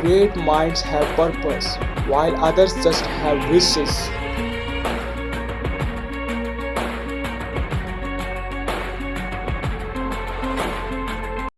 great minds have purpose, while others just have wishes.